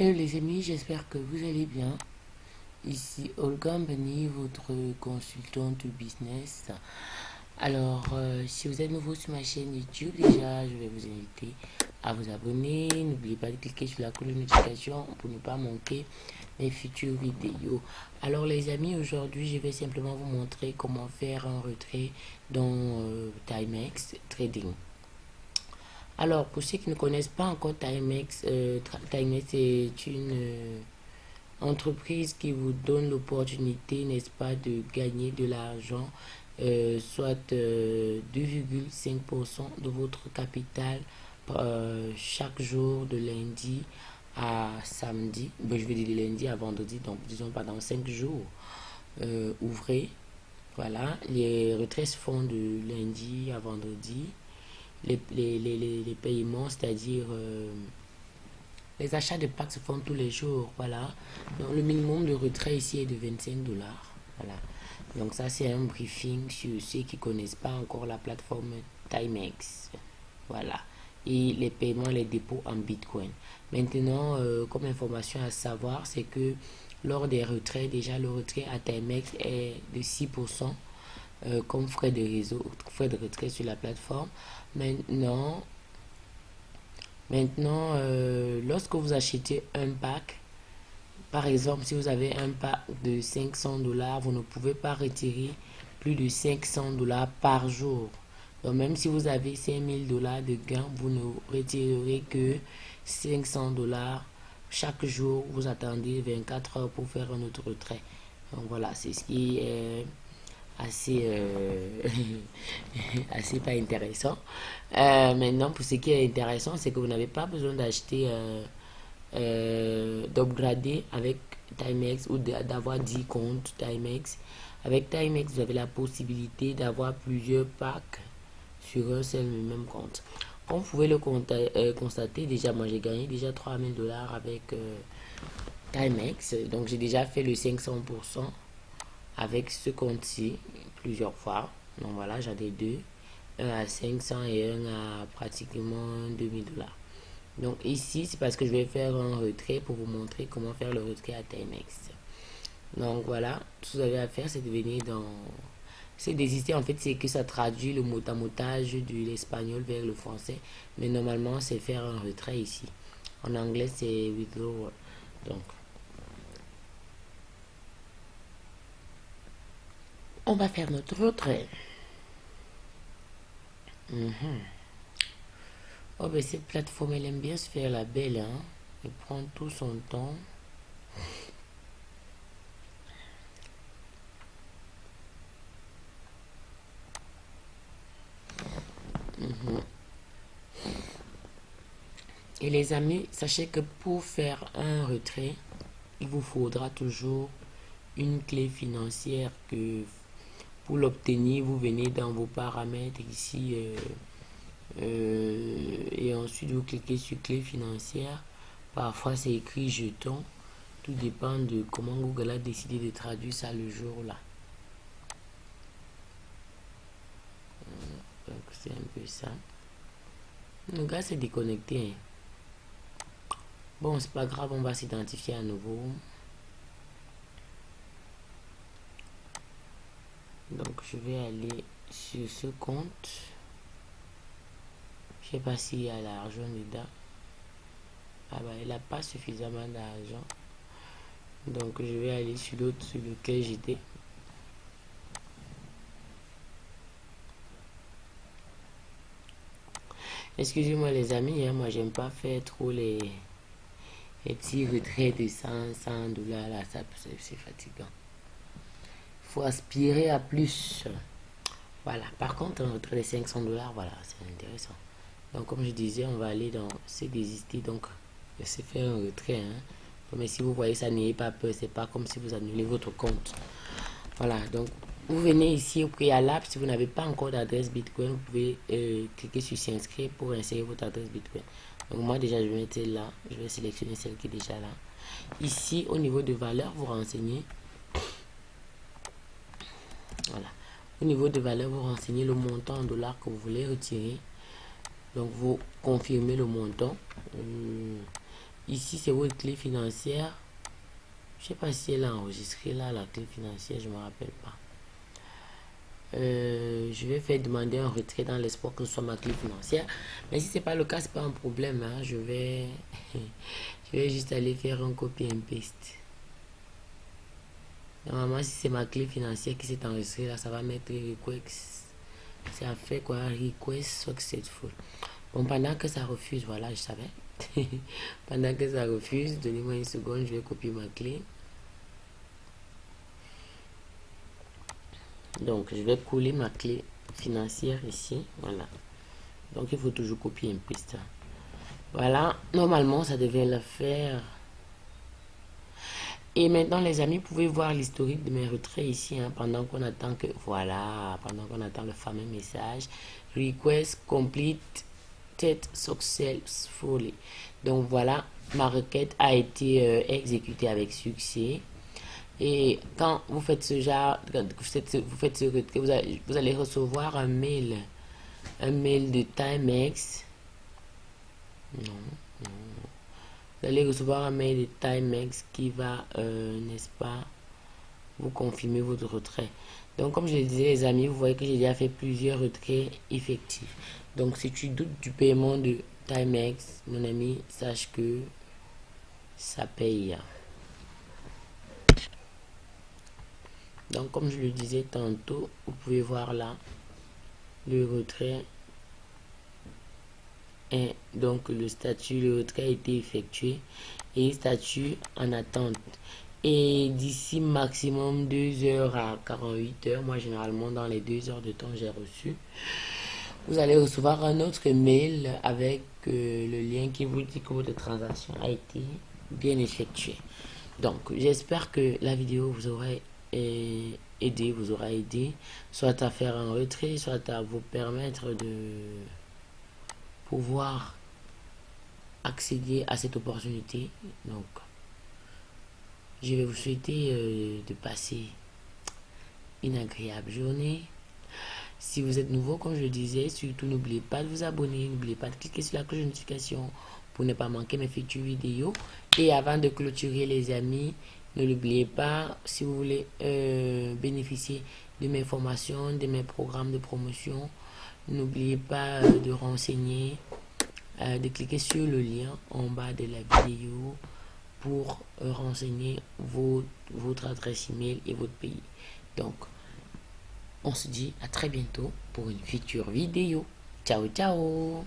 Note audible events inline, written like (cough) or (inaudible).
Hello les amis, j'espère que vous allez bien. Ici Olga Mbani, votre consultante business. Alors, euh, si vous êtes nouveau sur ma chaîne YouTube, déjà, je vais vous inviter à vous abonner. N'oubliez pas de cliquer sur la cloche de notification pour ne pas manquer mes futures vidéos. Alors les amis, aujourd'hui, je vais simplement vous montrer comment faire un retrait dans euh, Timex Trading. Alors, pour ceux qui ne connaissent pas encore Timex, euh, Timex est une euh, entreprise qui vous donne l'opportunité, n'est-ce pas, de gagner de l'argent, euh, soit 2,5% de votre capital chaque jour de lundi à samedi. Je vais dire de lundi à vendredi, donc disons pendant 5 jours ouvrez. Voilà, les retraits se font de lundi à vendredi les, les, les, les paiements, c'est-à-dire euh, les achats de packs se font tous les jours. Voilà. Donc, le minimum de retrait ici est de 25 dollars. Voilà. Donc, ça, c'est un briefing sur ceux qui connaissent pas encore la plateforme Timex. Voilà. Et les paiements, les dépôts en Bitcoin. Maintenant, euh, comme information à savoir, c'est que lors des retraits, déjà le retrait à Timex est de 6%. Euh, comme frais de réseau, frais de retrait sur la plateforme. Maintenant, maintenant euh, lorsque vous achetez un pack, par exemple, si vous avez un pack de 500 dollars, vous ne pouvez pas retirer plus de 500 dollars par jour. Donc, même si vous avez 5000 dollars de gains, vous ne retirerez que 500 dollars chaque jour. Vous attendez 24 heures pour faire un autre retrait. Donc, voilà, c'est ce qui est assez, euh, (laughs) assez pas intéressant. Euh, maintenant, pour ce qui est intéressant, c'est que vous n'avez pas besoin d'acheter, euh, euh d'upgrader avec Timex ou d'avoir 10 comptes Timex. Avec Timex, vous avez la possibilité d'avoir plusieurs packs sur un seul même compte. Comme vous pouvez le constater, déjà, moi j'ai gagné déjà 3000 dollars avec Timex. Donc j'ai déjà fait le 500% avec ce compte-ci plusieurs fois. Donc voilà, j'en ai deux. Un à 500 et un à pratiquement 2000 dollars. Donc ici, c'est parce que je vais faire un retrait pour vous montrer comment faire le retrait à Timex. Donc voilà, tout ce que vous avez à faire, c'est de venir dans... C'est d'exister, en fait, c'est que ça traduit le mot à motage de l'espagnol vers le français. Mais normalement, c'est faire un retrait ici. En anglais, c'est withdrawal. Donc, on va faire notre retrait. Mhm. Oh, ben cette plateforme, elle aime bien se faire la belle, hein. Elle prend tout son temps. Mhm. Et les amis, sachez que pour faire un retrait, il vous faudra toujours une clé financière que pour l'obtenir, vous venez dans vos paramètres ici euh, euh, et ensuite vous cliquez sur clé financière. Parfois c'est écrit jeton. Tout dépend de comment Google a décidé de traduire ça le jour là. Donc c'est un peu ça. Le gars s'est déconnecté. Hein. Bon, c'est pas grave, on va s'identifier à nouveau. Donc je vais aller sur ce compte. Je sais pas s'il y a l'argent dedans. Ah bah il a pas suffisamment d'argent. Donc je vais aller sur l'autre sur lequel j'étais. Excusez-moi les amis hein, moi j'aime pas faire trop les, les petits retraits de 100 100 dollars là ça c'est fatigant aspirer à plus. Voilà. Par contre, retrait de 500 dollars, voilà, c'est intéressant. Donc, comme je disais, on va aller dans c'est désister. Donc, c'est faire un retrait. Hein. Mais si vous voyez ça, n'ayez pas peur. C'est pas comme si vous annulez votre compte. Voilà. Donc, vous venez ici au préalable. Si vous n'avez pas encore d'adresse Bitcoin, vous pouvez euh, cliquer sur s'inscrire pour insérer votre adresse Bitcoin. Donc, moi, déjà, je vais mettre là. Je vais sélectionner celle qui est déjà là. Ici, au niveau de valeur, vous renseignez voilà. Au niveau de valeur, vous renseignez le montant en dollars que vous voulez retirer. Donc, vous confirmez le montant. Euh, ici c'est votre clé financière je sais pas si elle a enregistré là la clé financière je me rappelle pas euh, je vais faire demander un retrait dans l'espoir que ce soit ma clé financière mais si c'est pas le cas c'est pas un problème hein. je vais (laughs) je vais juste aller faire un copy and paste normalement si c'est ma clé financière qui s'est enregistrée là ça va mettre request. Ça fait quoi? Request successful bon pendant que ça refuse voilà je savais. (laughs) Pendant que ça refuse donnez-moi une seconde je vais copier ma clé. Donc je vais coller ma clé financière ici voilà. Donc il faut toujours copier une piste voilà normalement ça devait le faire et maintenant les amis vous pouvez voir l'historique de mes retraits ici hein, pendant qu'on attend que voilà pendant qu'on attend le fameux message request complete successfully donc voilà ma requête a été euh, exécutée avec succès et quand vous faites ce genre, vous faites ce, vous vous allez, vous allez recevoir un mail, un mail de Timex. Non. Vous allez recevoir un mail de Timex qui va, euh, n'est-ce pas, vous confirmer votre retrait. Donc, comme je le disais, les amis, vous voyez que j'ai déjà fait plusieurs retraits effectifs. Donc, si tu doutes du paiement de Timex, mon ami, sache que ça paye. donc comme je le disais tantôt vous pouvez voir là le retrait donc le statut le retrait a été effectué et statut en attente. Et d'ici maximum 2 heures à 48 heures moi généralement dans les 2 heures de temps j'ai reçu vous allez recevoir un autre mail avec euh, le lien qui vous dit que votre transaction a été bien effectuée. Donc j'espère que la vidéo vous aurait et aider, vous aura aidé, soit à faire un retrait, soit à vous permettre de pouvoir accéder à cette opportunité. Donc, je vais vous souhaiter euh, de passer une agréable journée. Si vous êtes nouveau, comme je le disais, surtout n'oubliez pas de vous abonner, n'oubliez pas de cliquer sur la cloche de notification pour ne pas manquer mes futures vidéos. Et avant de clôturer les amis, ne l'oubliez pas, si vous voulez euh, bénéficier de mes formations, de mes programmes de promotion, n'oubliez pas euh, de renseigner, euh, de cliquer sur le lien en bas de la vidéo pour renseigner votre, votre adresse email et votre pays. Donc, on se dit à très bientôt pour une future vidéo. Ciao, ciao